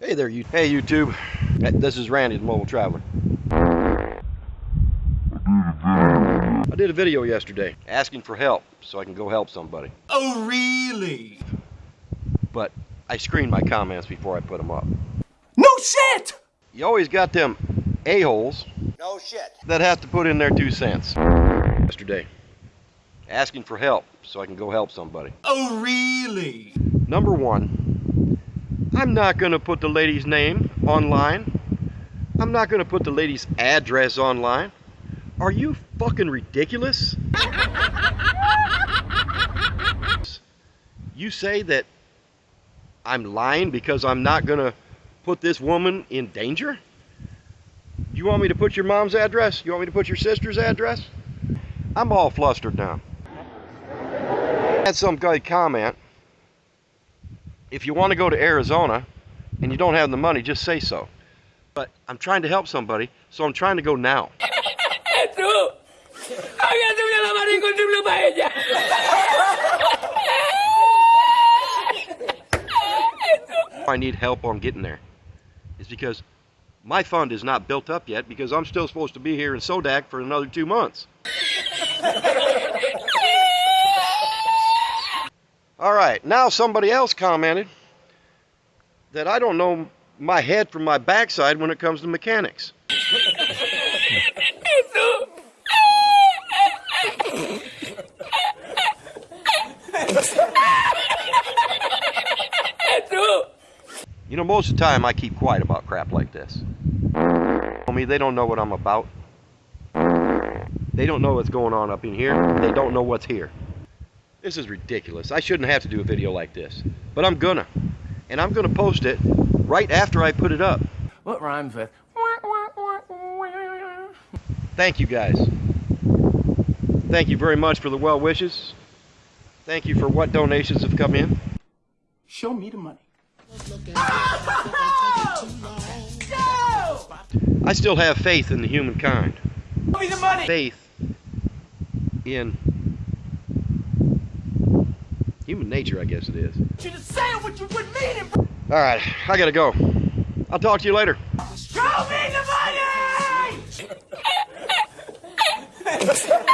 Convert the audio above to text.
Hey there, you. Hey, YouTube. This is Randy, the Mobile Traveler. I did a video yesterday asking for help so I can go help somebody. Oh, really? But I screened my comments before I put them up. No shit! You always got them a-holes No shit. that have to put in their two cents. Yesterday, asking for help so I can go help somebody. Oh, really? Number one, I'm not going to put the lady's name online. I'm not going to put the lady's address online. Are you fucking ridiculous? you say that I'm lying because I'm not going to put this woman in danger? You want me to put your mom's address? You want me to put your sister's address? I'm all flustered now. Had some guy comment if you want to go to Arizona and you don't have the money, just say so. But I'm trying to help somebody, so I'm trying to go now. ¡Tú! ¡Había subido la mano encontrable para ella! I need help on getting there is because my fund is not built up yet because I'm still supposed to be here in Sodak for another two months. All right, now somebody else commented that I don't know my head from my backside when it comes to mechanics. You know, most of the time I keep quiet about crap like this. I mean, they don't know what I'm about. They don't know what's going on up in here. They don't know what's here. This is ridiculous. I shouldn't have to do a video like this. But I'm gonna. And I'm gonna post it right after I put it up. What rhymes with? Thank you guys. Thank you very much for the well wishes. Thank you for what donations have come in. Show me the money. I still have faith in the humankind. Show me the money! Faith in human nature, I guess it is. You just saying what you would mean. All right, I gotta go. I'll talk to you later.